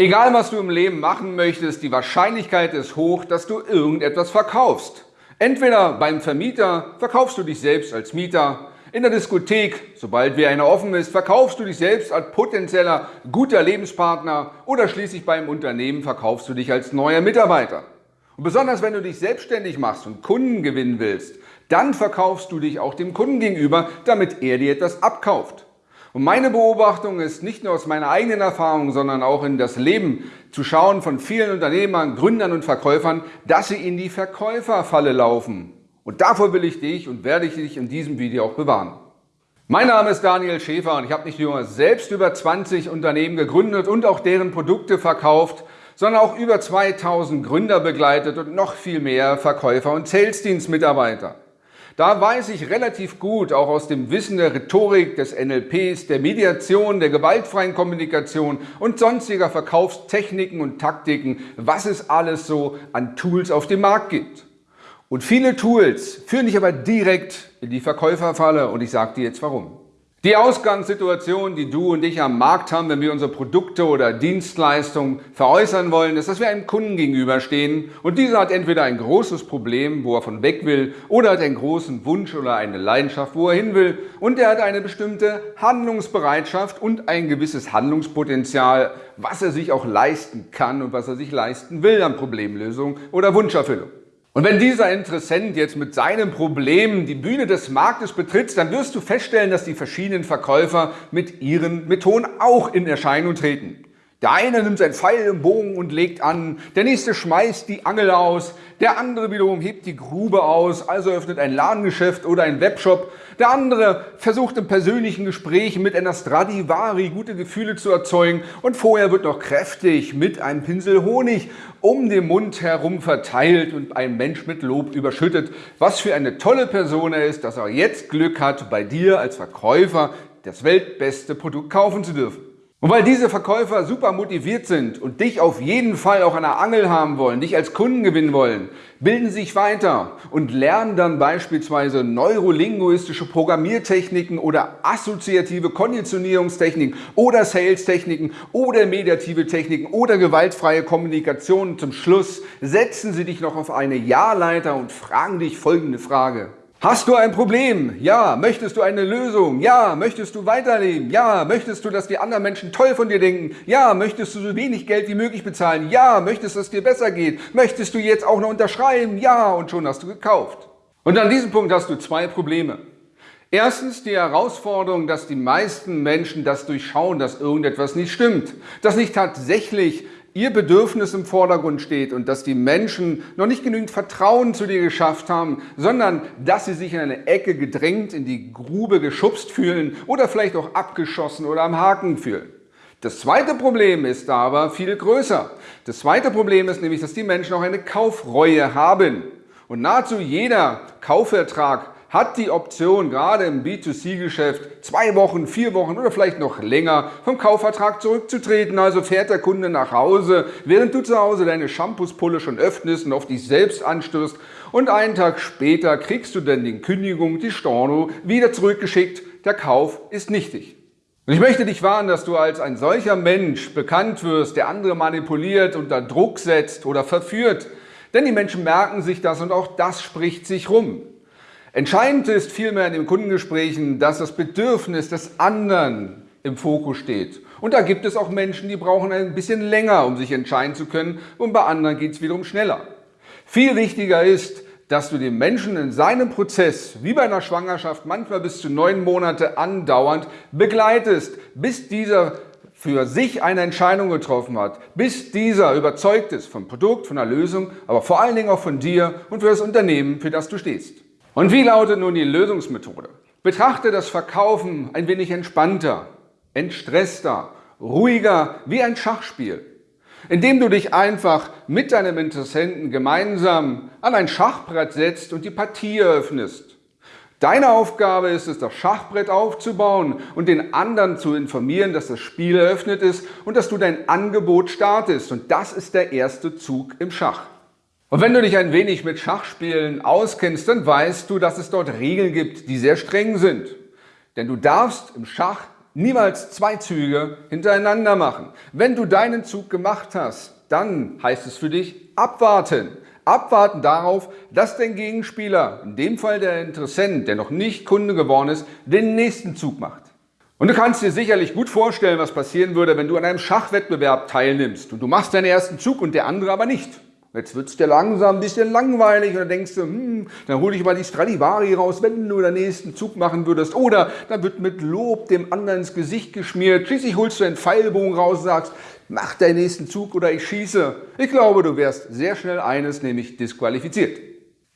Egal was du im Leben machen möchtest, die Wahrscheinlichkeit ist hoch, dass du irgendetwas verkaufst. Entweder beim Vermieter verkaufst du dich selbst als Mieter, in der Diskothek, sobald wie eine offen ist, verkaufst du dich selbst als potenzieller guter Lebenspartner oder schließlich beim Unternehmen verkaufst du dich als neuer Mitarbeiter. Und besonders wenn du dich selbstständig machst und Kunden gewinnen willst, dann verkaufst du dich auch dem Kunden gegenüber, damit er dir etwas abkauft. Und meine Beobachtung ist nicht nur aus meiner eigenen Erfahrung, sondern auch in das Leben zu schauen von vielen Unternehmern, Gründern und Verkäufern, dass sie in die Verkäuferfalle laufen. Und davor will ich dich und werde ich dich in diesem Video auch bewahren. Mein Name ist Daniel Schäfer und ich habe nicht nur selbst über 20 Unternehmen gegründet und auch deren Produkte verkauft, sondern auch über 2000 Gründer begleitet und noch viel mehr Verkäufer und Salesdienstmitarbeiter. Da weiß ich relativ gut, auch aus dem Wissen der Rhetorik, des NLPs, der Mediation, der gewaltfreien Kommunikation und sonstiger Verkaufstechniken und Taktiken, was es alles so an Tools auf dem Markt gibt. Und viele Tools führen dich aber direkt in die Verkäuferfalle und ich sage dir jetzt warum. Die Ausgangssituation, die du und ich am Markt haben, wenn wir unsere Produkte oder Dienstleistungen veräußern wollen, ist, dass wir einem Kunden gegenüberstehen und dieser hat entweder ein großes Problem, wo er von weg will, oder hat einen großen Wunsch oder eine Leidenschaft, wo er hin will und er hat eine bestimmte Handlungsbereitschaft und ein gewisses Handlungspotenzial, was er sich auch leisten kann und was er sich leisten will an Problemlösung oder Wunscherfüllung. Und wenn dieser Interessent jetzt mit seinem Problem die Bühne des Marktes betritt, dann wirst du feststellen, dass die verschiedenen Verkäufer mit ihren Methoden auch in Erscheinung treten. Der eine nimmt sein Pfeil im Bogen und legt an, der nächste schmeißt die Angel aus, der andere wiederum hebt die Grube aus, also öffnet ein Ladengeschäft oder ein Webshop. Der andere versucht im persönlichen Gespräch mit einer Stradivari gute Gefühle zu erzeugen. Und vorher wird noch kräftig mit einem Pinsel Honig um den Mund herum verteilt und ein Mensch mit Lob überschüttet, was für eine tolle Person er ist, dass er jetzt Glück hat, bei dir als Verkäufer das weltbeste Produkt kaufen zu dürfen. Und weil diese Verkäufer super motiviert sind und dich auf jeden Fall auch an der Angel haben wollen, dich als Kunden gewinnen wollen, bilden sich weiter und lernen dann beispielsweise neurolinguistische Programmiertechniken oder assoziative Konditionierungstechniken oder Sales-Techniken oder mediative Techniken oder gewaltfreie Kommunikation. Zum Schluss setzen sie dich noch auf eine Ja-Leiter und fragen dich folgende Frage. Hast du ein Problem? Ja. Möchtest du eine Lösung? Ja. Möchtest du weiterleben? Ja. Möchtest du, dass die anderen Menschen toll von dir denken? Ja. Möchtest du so wenig Geld wie möglich bezahlen? Ja. Möchtest du, dass es dir besser geht? Möchtest du jetzt auch noch unterschreiben? Ja. Und schon hast du gekauft. Und an diesem Punkt hast du zwei Probleme. Erstens die Herausforderung, dass die meisten Menschen das durchschauen, dass irgendetwas nicht stimmt, dass nicht tatsächlich ihr Bedürfnis im Vordergrund steht und dass die Menschen noch nicht genügend Vertrauen zu dir geschafft haben, sondern dass sie sich in eine Ecke gedrängt, in die Grube geschubst fühlen oder vielleicht auch abgeschossen oder am Haken fühlen. Das zweite Problem ist aber viel größer. Das zweite Problem ist nämlich, dass die Menschen auch eine Kaufreue haben. Und nahezu jeder Kaufvertrag hat die Option, gerade im B2C-Geschäft, zwei Wochen, vier Wochen oder vielleicht noch länger vom Kaufvertrag zurückzutreten. Also fährt der Kunde nach Hause, während du zu Hause deine Shampoospulle schon öffnest und auf dich selbst anstößt und einen Tag später kriegst du dann die Kündigung, die Storno, wieder zurückgeschickt. Der Kauf ist nichtig. Und ich möchte dich warnen, dass du als ein solcher Mensch bekannt wirst, der andere manipuliert, unter Druck setzt oder verführt. Denn die Menschen merken sich das und auch das spricht sich rum. Entscheidend ist vielmehr in den Kundengesprächen, dass das Bedürfnis des anderen im Fokus steht. Und da gibt es auch Menschen, die brauchen ein bisschen länger, um sich entscheiden zu können und bei anderen geht es wiederum schneller. Viel wichtiger ist, dass du den Menschen in seinem Prozess, wie bei einer Schwangerschaft, manchmal bis zu neun Monate andauernd begleitest, bis dieser für sich eine Entscheidung getroffen hat, bis dieser überzeugt ist vom Produkt, von der Lösung, aber vor allen Dingen auch von dir und für das Unternehmen, für das du stehst. Und wie lautet nun die Lösungsmethode? Betrachte das Verkaufen ein wenig entspannter, entstresster, ruhiger, wie ein Schachspiel, indem du dich einfach mit deinem Interessenten gemeinsam an ein Schachbrett setzt und die Partie eröffnest. Deine Aufgabe ist es, das Schachbrett aufzubauen und den anderen zu informieren, dass das Spiel eröffnet ist und dass du dein Angebot startest. Und das ist der erste Zug im Schach. Und wenn du dich ein wenig mit Schachspielen auskennst, dann weißt du, dass es dort Regeln gibt, die sehr streng sind. Denn du darfst im Schach Niemals zwei Züge hintereinander machen. Wenn du deinen Zug gemacht hast, dann heißt es für dich abwarten. Abwarten darauf, dass dein Gegenspieler, in dem Fall der Interessent, der noch nicht Kunde geworden ist, den nächsten Zug macht. Und du kannst dir sicherlich gut vorstellen, was passieren würde, wenn du an einem Schachwettbewerb teilnimmst und du machst deinen ersten Zug und der andere aber nicht. Jetzt wird es dir langsam ein bisschen langweilig und dann denkst du, hm, dann hol ich mal die Stradivari raus, wenn du den nächsten Zug machen würdest. Oder dann wird mit Lob dem anderen ins Gesicht geschmiert. Schließlich holst du einen Pfeilbogen raus und sagst, mach deinen nächsten Zug oder ich schieße. Ich glaube, du wärst sehr schnell eines, nämlich disqualifiziert.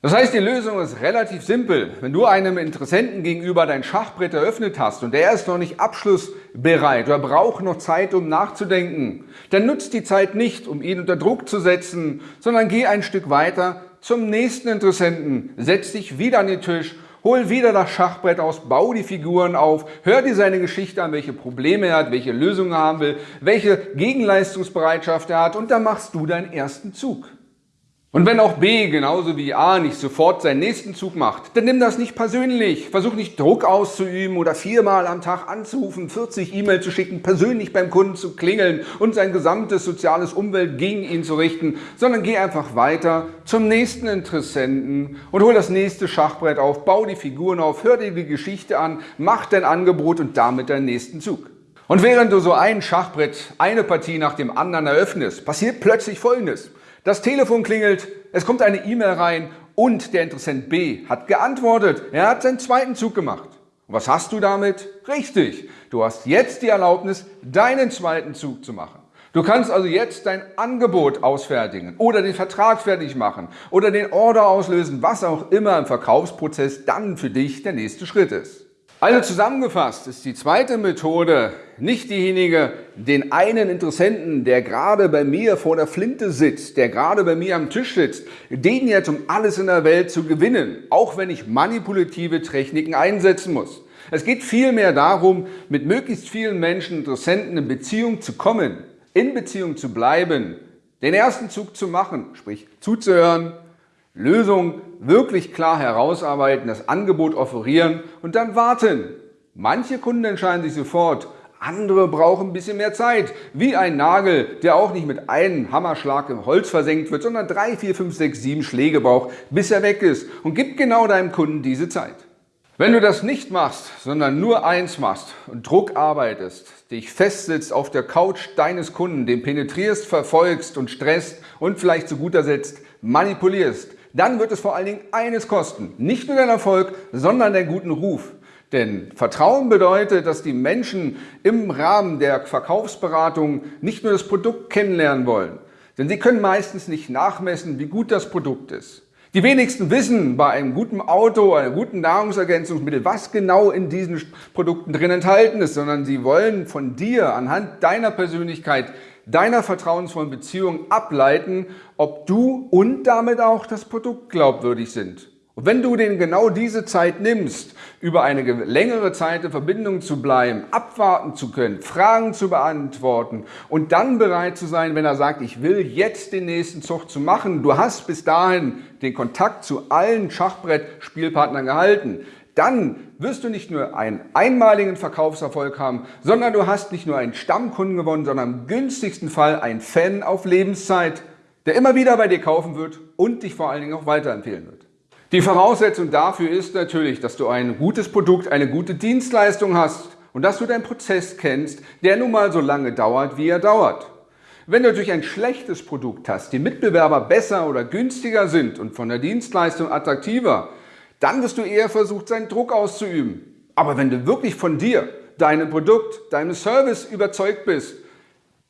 Das heißt, die Lösung ist relativ simpel. Wenn du einem Interessenten gegenüber dein Schachbrett eröffnet hast und der ist noch nicht abschlussbereit oder braucht noch Zeit, um nachzudenken, dann nutzt die Zeit nicht, um ihn unter Druck zu setzen, sondern geh ein Stück weiter zum nächsten Interessenten, setz dich wieder an den Tisch, hol wieder das Schachbrett aus, bau die Figuren auf, hör dir seine Geschichte an, welche Probleme er hat, welche Lösungen er haben will, welche Gegenleistungsbereitschaft er hat und dann machst du deinen ersten Zug. Und wenn auch B genauso wie A nicht sofort seinen nächsten Zug macht, dann nimm das nicht persönlich. Versuch nicht Druck auszuüben oder viermal am Tag anzurufen, 40 E-Mails zu schicken, persönlich beim Kunden zu klingeln und sein gesamtes soziales Umwelt gegen ihn zu richten, sondern geh einfach weiter zum nächsten Interessenten und hol das nächste Schachbrett auf, bau die Figuren auf, hör dir die Geschichte an, mach dein Angebot und damit deinen nächsten Zug. Und während du so ein Schachbrett, eine Partie nach dem anderen eröffnest, passiert plötzlich Folgendes. Das Telefon klingelt, es kommt eine E-Mail rein und der Interessent B hat geantwortet. Er hat seinen zweiten Zug gemacht. Und was hast du damit? Richtig, du hast jetzt die Erlaubnis, deinen zweiten Zug zu machen. Du kannst also jetzt dein Angebot ausfertigen oder den Vertrag fertig machen oder den Order auslösen, was auch immer im Verkaufsprozess dann für dich der nächste Schritt ist. Also zusammengefasst ist die zweite Methode nicht diejenige, den einen Interessenten, der gerade bei mir vor der Flinte sitzt, der gerade bei mir am Tisch sitzt, den jetzt um alles in der Welt zu gewinnen, auch wenn ich manipulative Techniken einsetzen muss. Es geht vielmehr darum, mit möglichst vielen Menschen, Interessenten in Beziehung zu kommen, in Beziehung zu bleiben, den ersten Zug zu machen, sprich zuzuhören, Lösung wirklich klar herausarbeiten, das Angebot offerieren und dann warten. Manche Kunden entscheiden sich sofort, andere brauchen ein bisschen mehr Zeit. Wie ein Nagel, der auch nicht mit einem Hammerschlag im Holz versenkt wird, sondern drei, vier, fünf, sechs, sieben Schläge braucht, bis er weg ist. Und gib genau deinem Kunden diese Zeit. Wenn du das nicht machst, sondern nur eins machst und Druck arbeitest, dich festsitzt auf der Couch deines Kunden, den penetrierst, verfolgst und stresst und vielleicht zu guter Setzt manipulierst, dann wird es vor allen Dingen eines kosten. Nicht nur dein Erfolg, sondern deinen guten Ruf. Denn Vertrauen bedeutet, dass die Menschen im Rahmen der Verkaufsberatung nicht nur das Produkt kennenlernen wollen, denn sie können meistens nicht nachmessen, wie gut das Produkt ist. Die wenigsten wissen bei einem guten Auto, einer guten Nahrungsergänzungsmittel, was genau in diesen Produkten drin enthalten ist, sondern sie wollen von dir anhand deiner Persönlichkeit deiner vertrauensvollen Beziehung ableiten, ob du und damit auch das Produkt glaubwürdig sind. Und wenn du denen genau diese Zeit nimmst, über eine längere Zeit in Verbindung zu bleiben, abwarten zu können, Fragen zu beantworten und dann bereit zu sein, wenn er sagt, ich will jetzt den nächsten Zug zu machen, du hast bis dahin den Kontakt zu allen Schachbrett-Spielpartnern gehalten, dann wirst du nicht nur einen einmaligen Verkaufserfolg haben, sondern du hast nicht nur einen Stammkunden gewonnen, sondern im günstigsten Fall einen Fan auf Lebenszeit, der immer wieder bei dir kaufen wird und dich vor allen Dingen auch weiterempfehlen wird. Die Voraussetzung dafür ist natürlich, dass du ein gutes Produkt, eine gute Dienstleistung hast und dass du deinen Prozess kennst, der nun mal so lange dauert, wie er dauert. Wenn du natürlich ein schlechtes Produkt hast, die Mitbewerber besser oder günstiger sind und von der Dienstleistung attraktiver, dann wirst du eher versucht, seinen Druck auszuüben. Aber wenn du wirklich von dir, deinem Produkt, deinem Service überzeugt bist,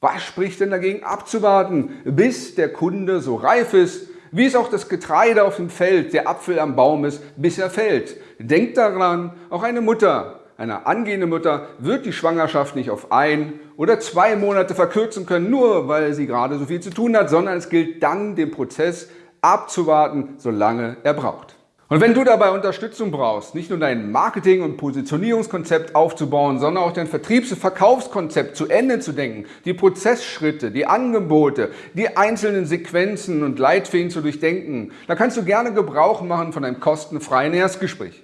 was spricht denn dagegen abzuwarten, bis der Kunde so reif ist, wie es auch das Getreide auf dem Feld, der Apfel am Baum ist, bis er fällt. Denkt daran, auch eine Mutter, eine angehende Mutter wird die Schwangerschaft nicht auf ein oder zwei Monate verkürzen können, nur weil sie gerade so viel zu tun hat, sondern es gilt dann, den Prozess abzuwarten, solange er braucht. Und wenn du dabei Unterstützung brauchst, nicht nur dein Marketing- und Positionierungskonzept aufzubauen, sondern auch dein Vertriebs- und Verkaufskonzept zu Ende zu denken, die Prozessschritte, die Angebote, die einzelnen Sequenzen und Leitfäden zu durchdenken, dann kannst du gerne Gebrauch machen von einem kostenfreien Erstgespräch.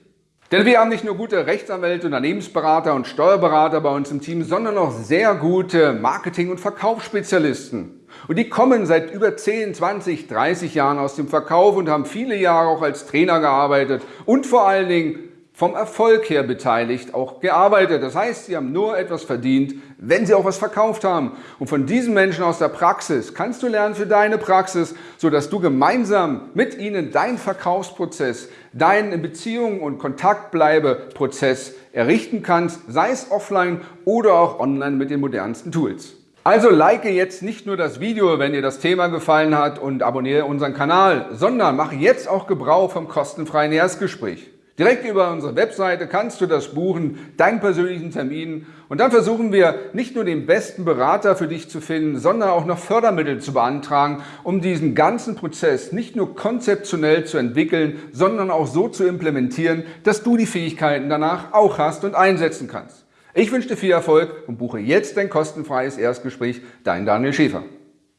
Denn wir haben nicht nur gute Rechtsanwälte, Unternehmensberater und Steuerberater bei uns im Team, sondern auch sehr gute Marketing- und Verkaufsspezialisten. Und die kommen seit über 10, 20, 30 Jahren aus dem Verkauf und haben viele Jahre auch als Trainer gearbeitet und vor allen Dingen vom Erfolg her beteiligt auch gearbeitet. Das heißt, sie haben nur etwas verdient, wenn sie auch was verkauft haben. Und von diesen Menschen aus der Praxis kannst du lernen für deine Praxis, sodass du gemeinsam mit ihnen deinen Verkaufsprozess, deinen Beziehungen und Kontaktbleibeprozess errichten kannst, sei es offline oder auch online mit den modernsten Tools. Also like jetzt nicht nur das Video, wenn dir das Thema gefallen hat und abonniere unseren Kanal, sondern mache jetzt auch Gebrauch vom kostenfreien Erstgespräch. Direkt über unsere Webseite kannst du das buchen, deinen persönlichen Termin und dann versuchen wir nicht nur den besten Berater für dich zu finden, sondern auch noch Fördermittel zu beantragen, um diesen ganzen Prozess nicht nur konzeptionell zu entwickeln, sondern auch so zu implementieren, dass du die Fähigkeiten danach auch hast und einsetzen kannst. Ich wünsche dir viel Erfolg und buche jetzt dein kostenfreies Erstgespräch. Dein Daniel Schäfer.